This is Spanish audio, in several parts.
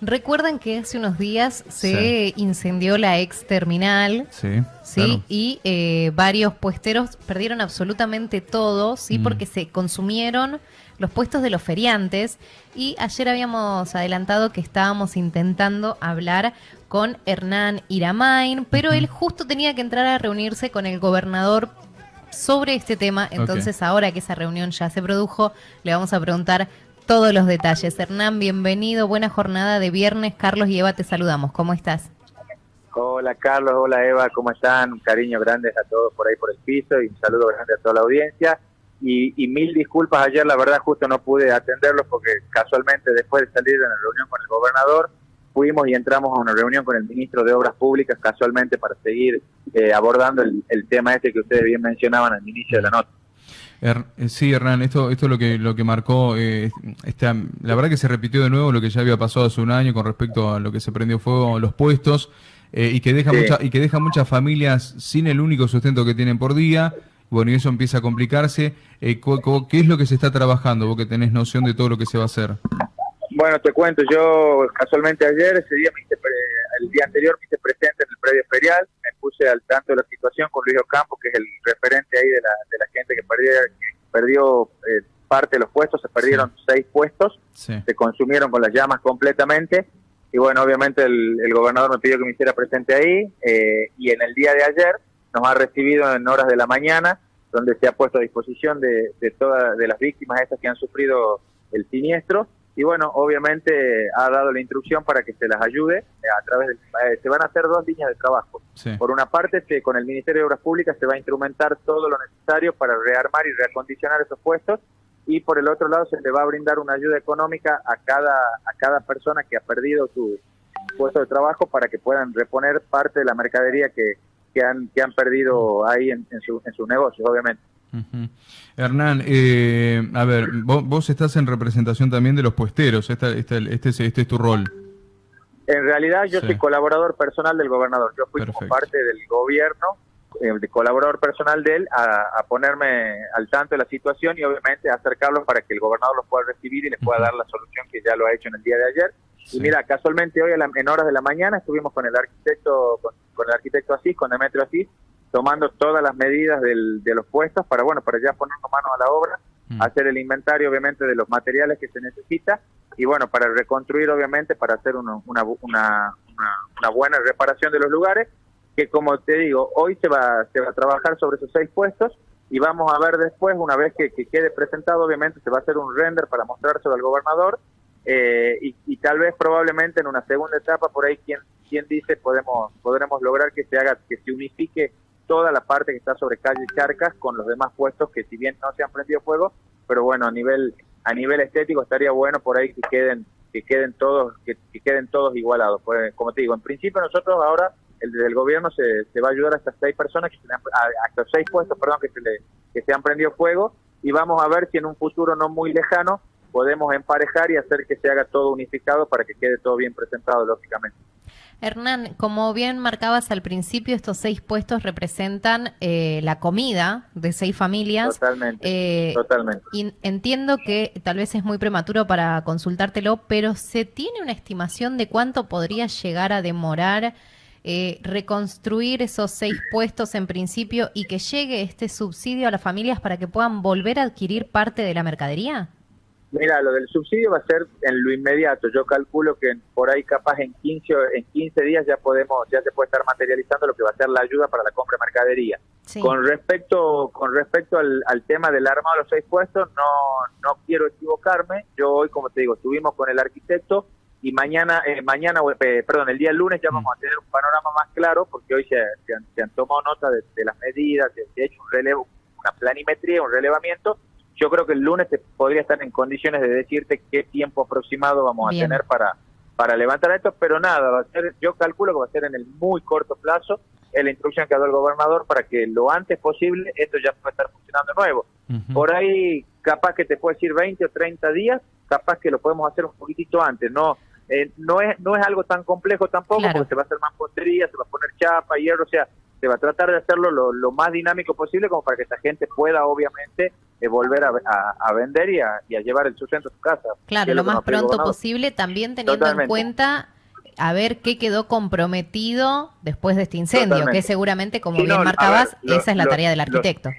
Recuerdan que hace unos días se incendió la ex terminal. Sí. Sí, y eh, varios puesteros perdieron absolutamente todo, sí, mm. porque se consumieron los puestos de los feriantes. Y ayer habíamos adelantado que estábamos intentando hablar con Hernán Iramain, pero él justo tenía que entrar a reunirse con el gobernador sobre este tema. Entonces, ahora que esa reunión ya se produjo, le vamos a preguntar todos los detalles. Hernán, bienvenido, buena jornada de viernes. Carlos y Eva, te saludamos. ¿Cómo estás? Hola Carlos, hola Eva, ¿cómo están? Un cariño grande a todos por ahí por el piso y un saludo grande a toda la audiencia. Y, mil disculpas ayer, la verdad justo no pude atenderlos porque casualmente después de salir de la reunión con el gobernador, fuimos y entramos a una reunión con el ministro de Obras Públicas casualmente para seguir eh, abordando el, el tema este que ustedes bien mencionaban al inicio de la nota. Eh, sí, Hernán, esto, esto es lo que, lo que marcó, eh, la verdad que se repitió de nuevo lo que ya había pasado hace un año con respecto a lo que se prendió fuego los puestos eh, y, que deja mucha, y que deja muchas familias sin el único sustento que tienen por día. Bueno, y eso empieza a complicarse. ¿Qué es lo que se está trabajando? Vos que tenés noción de todo lo que se va a hacer. Bueno, te cuento, yo casualmente ayer, ese día, el día anterior me hice presente en el predio ferial, me puse al tanto de la situación con Luis Ocampo, que es el referente ahí de la, de la gente que perdió, perdió eh, parte de los puestos, se perdieron seis puestos, se consumieron con las llamas completamente, y bueno, obviamente el, gobernador me pidió que me hiciera presente ahí, eh, y en el día de ayer nos ha recibido en horas de la mañana, donde se ha puesto a disposición de, de todas de las víctimas estas que han sufrido el siniestro, y bueno, obviamente ha dado la instrucción para que se las ayude eh, a través de, eh, se van a hacer dos líneas de trabajo. Por una parte, que con el Ministerio de Obras Públicas se va a instrumentar todo lo necesario para rearmar y reacondicionar esos puestos y por el otro lado se le va a brindar una ayuda económica a cada a cada persona que ha perdido su puesto de trabajo para que puedan reponer parte de la mercadería que, que han que han perdido ahí en, en, su, en sus negocios, obviamente. Hernán, eh, a ver, vos, estás en representación también de los puesteros, este, este, este, este es tu rol. En realidad yo soy colaborador personal del gobernador, yo fui como parte del gobierno, eh, de colaborador personal de él, a, ponerme al tanto de la situación y obviamente acercarlos para que el gobernador los pueda recibir y les pueda dar la solución que ya lo ha hecho en el día de ayer. Y mira, casualmente hoy en horas de la mañana estuvimos con el arquitecto, con, con el arquitecto Asís, con Demetrio Asís, tomando todas las medidas de los puestos para, bueno, para ya ponernos manos a la obra, mm. hacer el inventario, obviamente, de los materiales que se necesita y, bueno, para reconstruir, obviamente, para hacer una, una, una, una, buena reparación de los lugares, que, como te digo, hoy se va, se va a trabajar sobre esos seis puestos y vamos a ver después, una vez que, quede presentado, obviamente, se va a hacer un render para mostrárselo al gobernador eh, y, y, tal vez probablemente en una segunda etapa, por ahí, quien, quien dice, podemos podremos lograr que se haga, que se unifique toda la parte que está sobre calle Charcas con los demás puestos que si bien no se han prendido fuego, pero bueno, a nivel a nivel estético estaría bueno por ahí que queden que queden todos que, queden todos igualados. Pues, como te digo, en principio nosotros ahora el del gobierno se, se va a ayudar a estas seis personas que se han, a, estos seis puestos, perdón, que se le que se han prendido fuego y vamos a ver si en un futuro no muy lejano podemos emparejar y hacer que se haga todo unificado para que quede todo bien presentado lógicamente. Hernán, como bien marcabas al principio, estos seis puestos representan eh, la comida de seis familias. Totalmente. Eh, totalmente. Y entiendo que tal vez es muy prematuro para consultártelo, pero ¿se tiene una estimación de cuánto podría llegar a demorar eh, reconstruir esos seis puestos en principio y que llegue este subsidio a las familias para que puedan volver a adquirir parte de la mercadería? Mira, lo del subsidio va a ser en lo inmediato. Yo calculo que por ahí capaz en 15, en 15 días ya podemos, ya se puede estar materializando lo que va a ser la ayuda para la compra de mercadería. Con respecto, con respecto al, tema del armado de los seis puestos, no, no quiero equivocarme. Yo hoy, como te digo, estuvimos con el arquitecto y mañana, eh, mañana, eh, perdón, el día lunes ya mm. vamos a tener un panorama más claro porque hoy se, se, han, tomado nota de, las medidas, se ha hecho un relevo, una planimetría, un relevamiento yo creo que el lunes te podría estar en condiciones de decirte qué tiempo aproximado vamos a tener para, para levantar esto, pero nada, va a ser, yo calculo que va a ser en el muy corto plazo, es la instrucción que ha dado el gobernador para que lo antes posible esto ya pueda estar funcionando nuevo. Por ahí capaz que te puede decir 20 o 30 días, capaz que lo podemos hacer un poquitito antes, no eh, no es no es algo tan complejo tampoco porque se va a hacer más postería, se va a poner chapa, hierro, o sea, se va a tratar de hacerlo lo, más dinámico posible como para que esta gente pueda obviamente eh, volver a, vender y a, llevar el sustento a su casa. Claro, lo, más pronto posible, también teniendo en cuenta a ver qué quedó comprometido después de este incendio, que seguramente, como bien marcabas, esa es la tarea del arquitecto.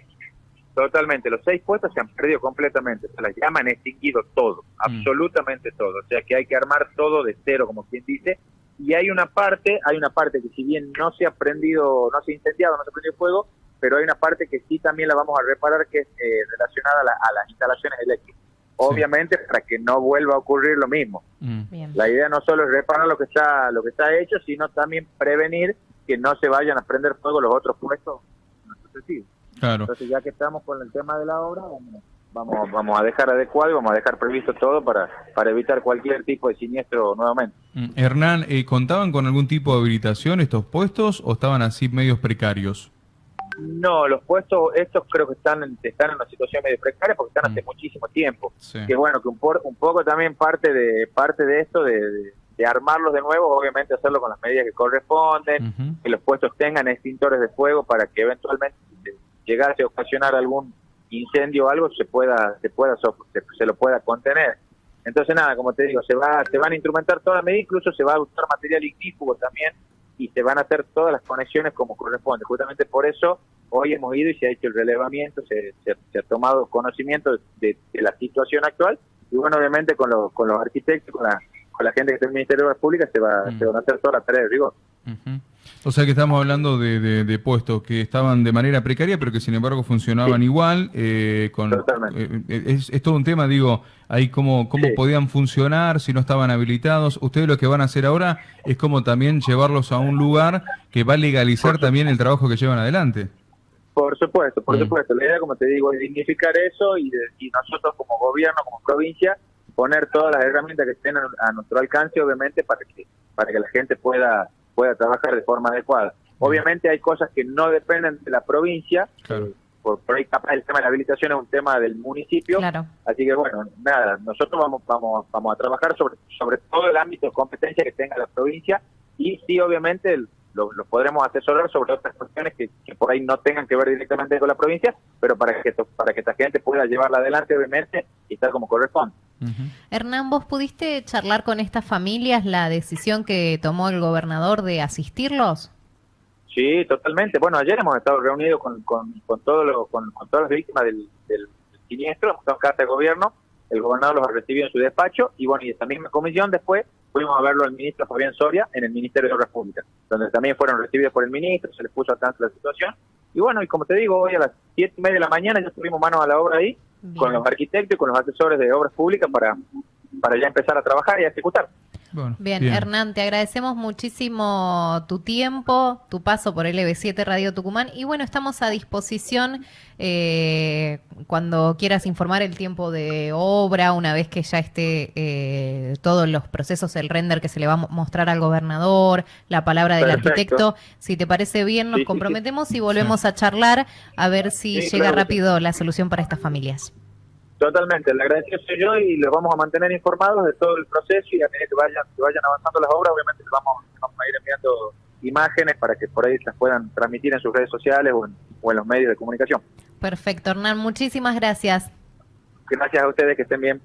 totalmente, los seis puestos se han perdido completamente, se las llaman extinguido todo, mm. absolutamente todo, o sea que hay que armar todo de cero, como quien dice, y hay una parte, hay una parte que si bien no se ha prendido, no se ha incendiado, no se ha prendido fuego, pero hay una parte que sí también la vamos a reparar que es eh, relacionada a, las instalaciones eléctricas. Obviamente para que no vuelva a ocurrir lo mismo. Mm. La idea no solo es reparar lo que está lo que está hecho, sino también prevenir que no se vayan a prender fuego los otros puestos Claro. Entonces ya que estamos con el tema de la obra, vamos vamos, vamos a dejar adecuado y vamos a dejar previsto todo para, para evitar cualquier tipo de siniestro nuevamente. Mm, Hernán, eh, ¿contaban con algún tipo de habilitación estos puestos o estaban así medios precarios? No, los puestos, estos creo que están, están en una situación medio precaria porque están hace mm. muchísimo tiempo. Que bueno, que un, un, poco también parte de parte de esto, de, armarlos de nuevo, obviamente hacerlo con las medidas que corresponden, que los puestos tengan extintores de fuego para que eventualmente llegase a ocasionar algún incendio o algo se pueda se pueda se, lo pueda contener. Entonces nada como te digo se va se van a instrumentar todas las medidas incluso se va a usar material ignífugo también y se van a hacer todas las conexiones como corresponde. Justamente por eso hoy hemos ido y se ha hecho el relevamiento se, se, ha tomado conocimiento de, la situación actual y bueno obviamente con, los con los arquitectos con la con la gente que está en el Ministerio de las Públicas se va se van a hacer todas las tareas de rigor o sea que estamos hablando de, puestos que estaban de manera precaria, pero que sin embargo funcionaban igual. Eh, con, eh, es, todo un tema, digo, ahí cómo, cómo podían funcionar, si no estaban habilitados. Ustedes lo que van a hacer ahora es como también llevarlos a un lugar que va a legalizar también el trabajo que llevan adelante. Por supuesto, por supuesto. La idea, como te digo, es dignificar eso y, y nosotros como gobierno, como provincia, poner todas las herramientas que estén a, nuestro alcance, obviamente, para que, para que la gente pueda pueda trabajar de forma adecuada. Obviamente hay cosas que no dependen de la provincia, eh, por, ahí capaz el tema de la habilitación es un tema del municipio, así que bueno, nada, nosotros vamos vamos vamos a trabajar sobre sobre todo el ámbito de competencia que tenga la provincia y sí obviamente lo, podremos asesorar sobre otras cuestiones que, por ahí no tengan que ver directamente con la provincia, pero para que para que esta gente pueda llevarla adelante obviamente y estar como corresponde. Hernán, ¿vos pudiste charlar con estas familias la decisión que tomó el gobernador de asistirlos? Sí, totalmente. Bueno, ayer hemos estado reunidos con, con, con, con, todas las víctimas del, siniestro, hemos estado en casa de gobierno, el gobernador los ha recibido en su despacho y bueno, y esta misma comisión después fuimos a verlo al ministro Fabián Soria en el Ministerio de Obras Públicas, donde también fueron recibidos por el ministro, se les puso al tanto la situación. Y bueno, y como te digo, hoy a las siete y media de la mañana ya estuvimos manos a la obra ahí, con los arquitectos y con los asesores de obras públicas para, para ya empezar a trabajar y a ejecutar. Bien, Hernán, te agradecemos muchísimo tu tiempo, tu paso por LB7 Radio Tucumán y bueno, estamos a disposición eh, cuando quieras informar el tiempo de obra, una vez que ya esté eh, todos los procesos, el render que se le va a mostrar al gobernador, la palabra del arquitecto, si te parece bien, nos comprometemos y volvemos a charlar a ver si llega rápido la solución para estas familias. Totalmente, le agradezco soy yo y les vamos a mantener informados de todo el proceso y a medida que vayan, que vayan avanzando las obras, obviamente les vamos, vamos a ir enviando imágenes para que por ahí las puedan transmitir en sus redes sociales o en, o en los medios de comunicación. Perfecto, Hernán, muchísimas gracias. Gracias a ustedes, que estén bien.